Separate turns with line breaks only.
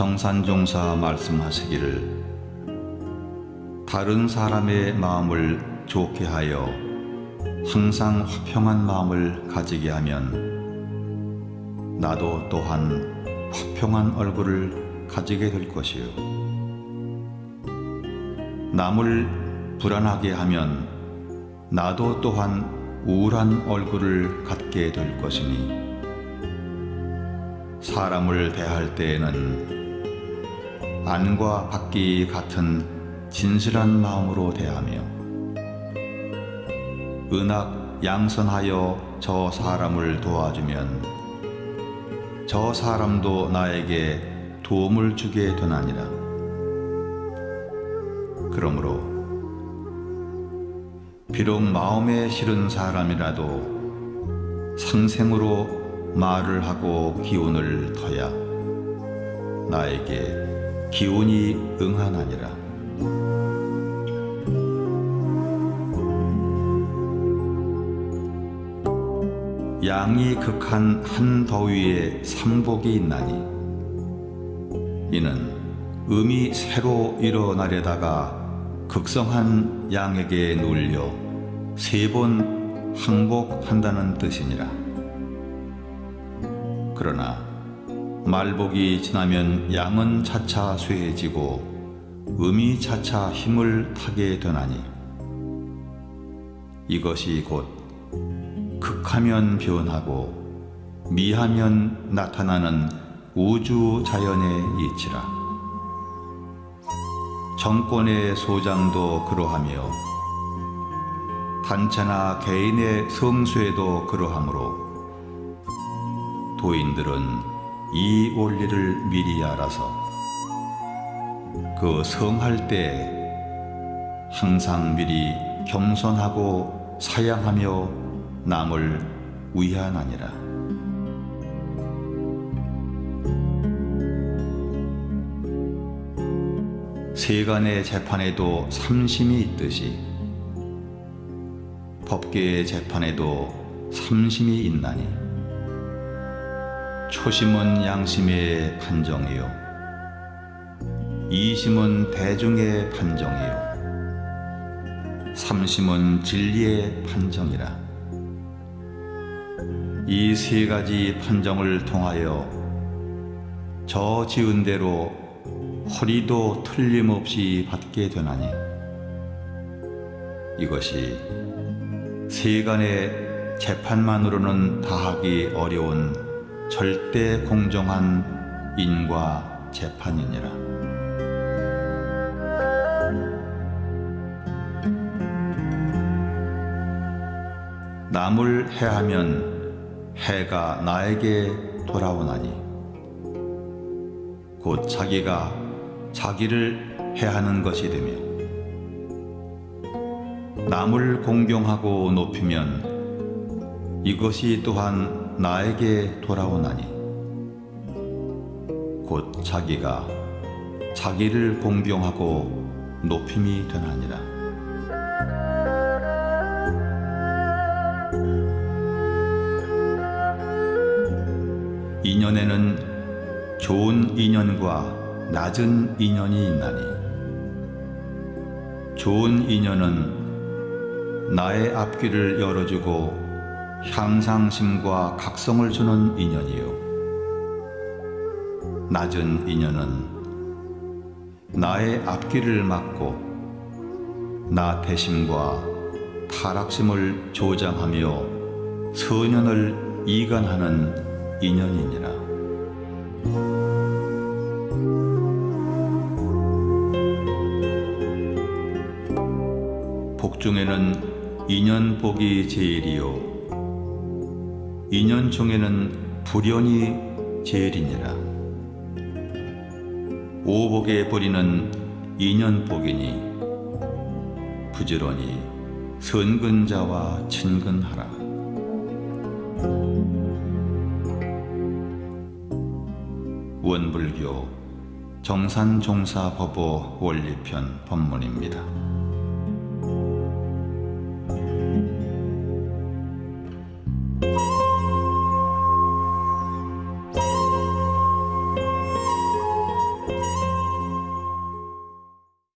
정산종사 말씀하시기를 다른 사람의 마음을 좋게 하여 항상 화평한 마음을 가지게 하면 나도 또한 화평한 얼굴을 가지게 될 것이요. 남을 불안하게 하면 나도 또한 우울한 얼굴을 갖게 될 것이니 사람을 대할 때에는 안과 밖이 같은 진실한 마음으로 대하며 은악 양선하여 저 사람을 도와주면 저 사람도 나에게 도움을 주게 되나니라. 그러므로 비록 마음에 싫은 사람이라도 상생으로 말을 하고 기운을 터야 나에게 기운이 응하나니라. 양이 극한 한 더위에 삼복이 있나니 이는 음이 새로 일어나려다가 극성한 양에게 눌려 세 번 항복한다는 뜻이니라. 그러나 말복이 지나면 양은 차차 쇠해지고 음이 차차 힘을 타게 되나니 이것이 곧 극하면 변하고 미하면 나타나는 우주 자연의 이치라. 정권의 소장도 그러하며 단체나 개인의 성수에도 그러하므로 도인들은 이 원리를 미리 알아서 그 성할 때 항상 미리 겸손하고 사양하며 남을 위하나니라. 세간의 재판에도 삼심이 있듯이 법계의 재판에도 삼심이 있나니 초심은 양심의 판정이요. 이심은 대중의 판정이요. 삼심은 진리의 판정이라. 이 세 가지 판정을 통하여 저 지은 대로 허리도 틀림없이 받게 되나니 이것이 세간의 재판만으로는 다하기 어려운 절대 공정한 인과 재판이니라. 남을 해하면 해가 나에게 돌아오나니 곧 자기가 자기를 해하는 것이 되며 남을 공경하고 높이면 이것이 또한 나에게 돌아오나니 곧 자기가 자기를 공경하고 높임이 되나니라. 인연에는 좋은 인연과 낮은 인연이 있나니 좋은 인연은 나의 앞길을 열어주고 향상심과 각성을 주는 인연이요 낮은 인연은 나의 앞길을 막고 나 대심과 타락심을 조장하며 선연을 이간하는 인연이니라. 복 중에는 인연복이 제일이요 인연 중에는 불연이 제일이니라. 오복의 뿌리는 인연복이니 부지런히 선근자와 친근하라. 원불교 정산종사법어 원리편 법문입니다.